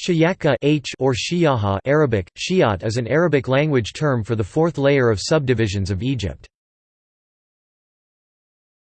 Shiyaka H or Shiyaha Arabic, Shi'at is an Arabic language term for the fourth layer of subdivisions of Egypt.